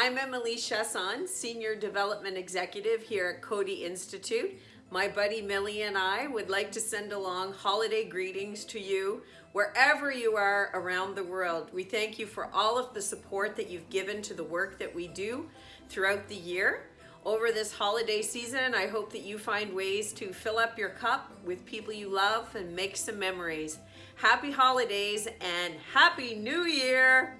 I'm Emily Chasson, Senior Development Executive here at Cody Institute. My buddy Millie and I would like to send along holiday greetings to you wherever you are around the world. We thank you for all of the support that you've given to the work that we do throughout the year. Over this holiday season, I hope that you find ways to fill up your cup with people you love and make some memories. Happy holidays and Happy New Year!